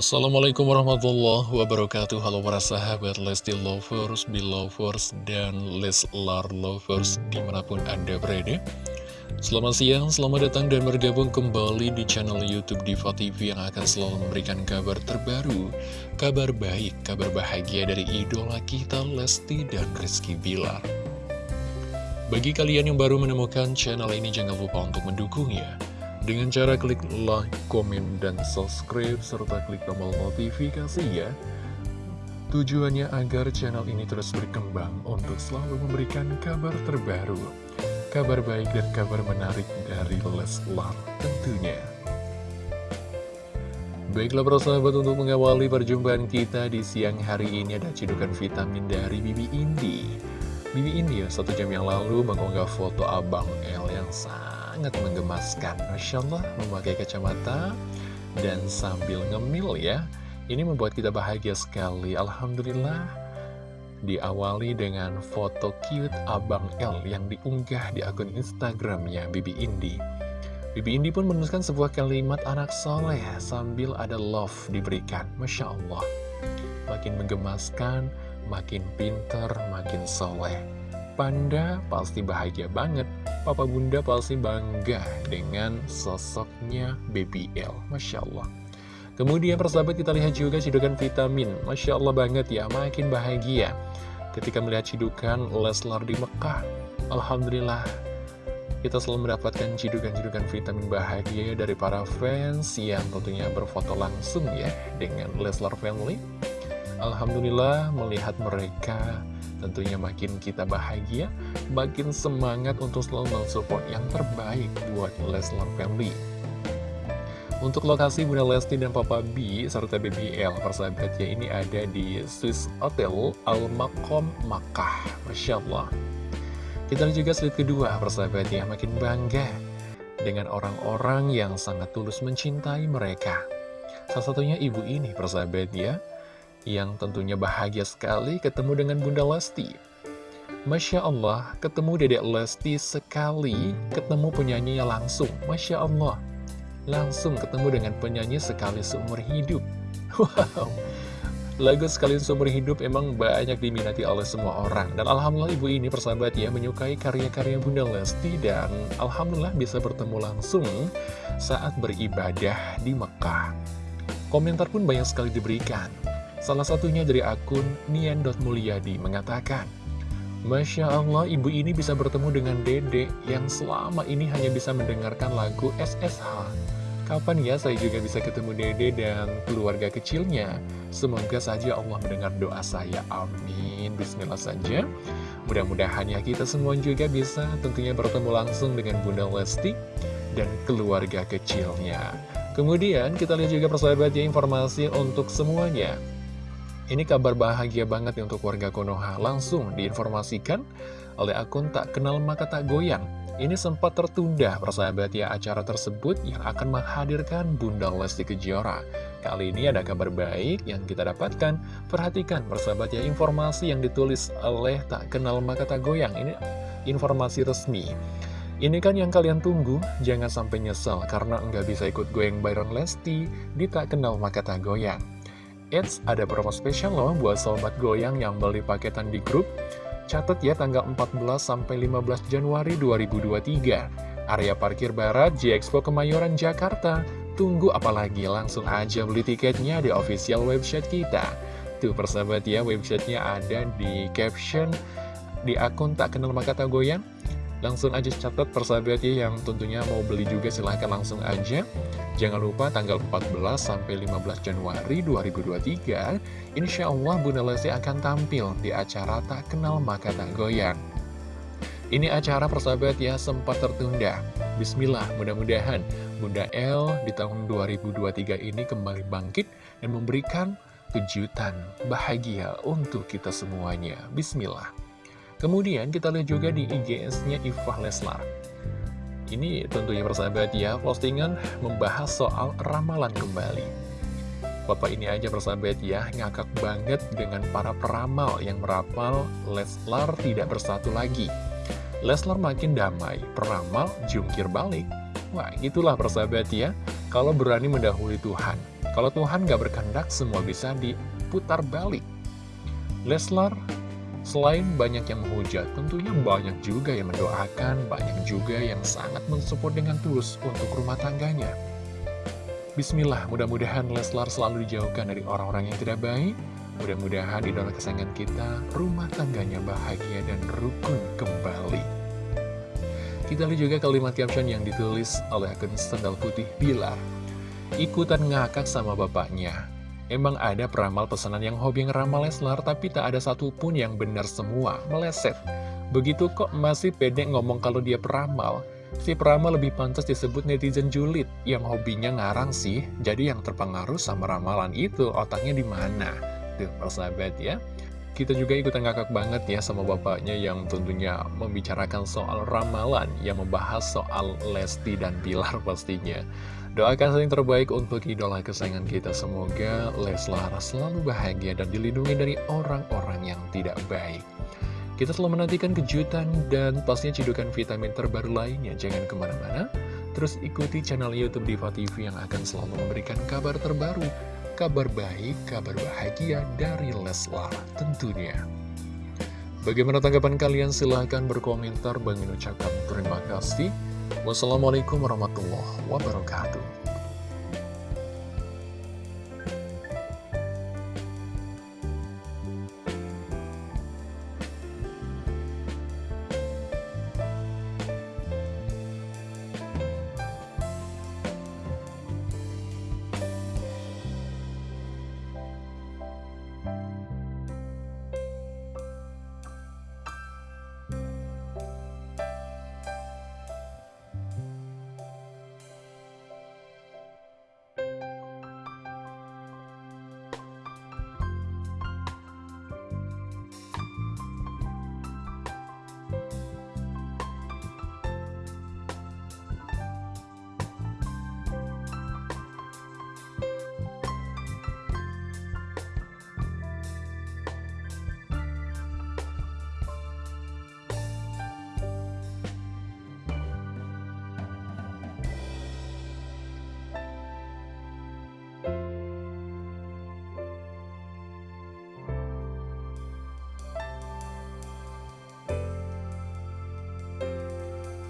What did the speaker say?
Assalamualaikum warahmatullahi wabarakatuh. Halo para sahabat Lesti Lovers, Belovers, dan Leslar Lovers di mana pun Anda berada. Selamat siang, selamat datang dan bergabung kembali di channel Youtube Diva TV Yang akan selalu memberikan kabar terbaru Kabar baik, kabar bahagia dari idola kita Lesti dan Rizky Bilar. Bagi kalian yang baru menemukan channel ini jangan lupa untuk mendukungnya dengan cara klik like, komen, dan subscribe, serta klik tombol notifikasi ya. Tujuannya agar channel ini terus berkembang untuk selalu memberikan kabar terbaru, kabar baik dan kabar menarik dari Leslar tentunya. Baiklah para sahabat untuk mengawali perjumpaan kita di siang hari ini ada cedukan vitamin dari Bibi Indi. Bibi Indi ya, satu jam yang lalu mengunggah foto Abang L yang sangat menggemaskan Masya Allah memakai kacamata dan sambil ngemil ya. Ini membuat kita bahagia sekali. Alhamdulillah Diawali dengan foto cute Abang L yang diunggah di akun Instagramnya Bibi Indi. Bibi Indi pun menuliskan sebuah kalimat anak soleh sambil ada love diberikan. Masya Allah Makin menggemaskan, makin pinter, makin soleh Panda pasti bahagia banget Papa Bunda pasti bangga dengan sosoknya Baby L. Masya Allah. Kemudian persahabat kita lihat juga cidukan vitamin. Masya Allah banget ya, makin bahagia. Ketika melihat cidukan Leslar di Mekah. Alhamdulillah. Kita selalu mendapatkan cidukan-cidukan vitamin bahagia dari para fans yang tentunya berfoto langsung ya dengan Leslar Family. Alhamdulillah melihat mereka Tentunya makin kita bahagia, makin semangat untuk selalu mensupport yang terbaik buat Leslar Family. Untuk lokasi Bunda Lesti dan Papa B serta BBL persahabatnya ini ada di Swiss Hotel Al Makom Makkah. Masya Allah. Kita juga slide kedua persahabatnya makin bangga dengan orang-orang yang sangat tulus mencintai mereka. Salah satunya ibu ini persahabatnya yang tentunya bahagia sekali ketemu dengan Bunda Lesti. Masya Allah, ketemu Dedek Lesti sekali, ketemu penyanyinya langsung. Masya Allah, langsung ketemu dengan penyanyi sekali seumur hidup. Wow, lagu sekali seumur hidup emang banyak diminati oleh semua orang. Dan Alhamdulillah ibu ini persahabat ya, menyukai karya-karya Bunda Lesti dan Alhamdulillah bisa bertemu langsung saat beribadah di Mekah. Komentar pun banyak sekali diberikan. Salah satunya dari akun Nian.mulyadi mengatakan, Masya Allah, ibu ini bisa bertemu dengan dede yang selama ini hanya bisa mendengarkan lagu SSH. Kapan ya saya juga bisa ketemu dede dan keluarga kecilnya? Semoga saja Allah mendengar doa saya. Amin. Bismillah saja. Mudah-mudahan ya kita semua juga bisa tentunya bertemu langsung dengan Bunda Lesti dan keluarga kecilnya. Kemudian kita lihat juga persahabat ya informasi untuk semuanya. Ini kabar bahagia banget ya untuk warga Konoha. Langsung diinformasikan oleh akun tak kenal maka tak goyang. Ini sempat tertunda persahabat ya acara tersebut yang akan menghadirkan Bunda Lesti Kejora. Kali ini ada kabar baik yang kita dapatkan. Perhatikan persahabat ya informasi yang ditulis oleh tak kenal maka tak goyang. Ini informasi resmi. Ini kan yang kalian tunggu, jangan sampai nyesel karena nggak bisa ikut goyang bareng Lesti di tak kenal maka tak goyang. Eits, ada promo spesial loh buat sobat goyang yang beli paketan di grup. Catat ya tanggal 14 sampai 15 Januari 2023. Area parkir barat G-Expo Kemayoran Jakarta. Tunggu apalagi, langsung aja beli tiketnya di official website kita. Tuh persahabat ya, websitenya ada di caption di akun tak kenal maka tak goyang. Langsung aja catat persahabat ya yang tentunya mau beli juga silahkan langsung aja. Jangan lupa tanggal 14 sampai 15 Januari 2023, Insya Allah Bunda Lesti akan tampil di acara Tak Kenal Maka Tak Goyang. Ini acara persahabat ya sempat tertunda. Bismillah, mudah-mudahan Bunda L di tahun 2023 ini kembali bangkit dan memberikan kejutan bahagia untuk kita semuanya. Bismillah. Kemudian kita lihat juga di IGS-nya Ifah Leslar. Ini tentunya persahabat ya, postingan membahas soal ramalan kembali. Bapak ini aja persahabat ya, ngakak banget dengan para peramal yang merapal Leslar tidak bersatu lagi. Leslar makin damai, peramal jungkir balik. Wah, itulah persahabat ya. kalau berani mendahului Tuhan. Kalau Tuhan gak berkehendak, semua bisa diputar balik. Leslar, selain banyak yang menghujat, tentunya banyak juga yang mendoakan, banyak juga yang sangat mensupport dengan tulus untuk rumah tangganya. Bismillah, mudah-mudahan Leslar selalu dijauhkan dari orang-orang yang tidak baik, Mudah-mudahan idola kesayangan kita, rumah tangganya bahagia dan rukun kembali. Kita lihat juga kalimat caption yang ditulis oleh akun Sendal Putih Bilar. Ikutan ngakak sama bapaknya. Emang ada peramal pesanan yang hobi ngeramal Leslar, tapi tak ada satupun yang benar semua, meleset. Begitu kok masih pede ngomong kalau dia peramal, Si peramal lebih pantas disebut netizen julid yang hobinya ngarang sih. Jadi yang terpengaruh sama ramalan itu otaknya di mana? Tuh, persahabat ya. Kita juga ikutan ngakak banget ya sama bapaknya yang tentunya membicarakan soal ramalan, yang membahas soal Lesti dan Bilar pastinya. Doakan yang terbaik untuk idola kesayangan kita. Semoga Leslar selalu bahagia dan dilindungi dari orang-orang yang tidak baik. Kita selalu menantikan kejutan dan pastinya cidukan vitamin terbaru lainnya. Jangan ke mana-mana, terus ikuti channel Youtube Diva TV yang akan selalu memberikan kabar terbaru kabar baik, kabar bahagia dari Leslar tentunya. Bagaimana tanggapan kalian? Silahkan berkomentar. Bagi ucapkan terima kasih. Wassalamualaikum warahmatullahi wabarakatuh.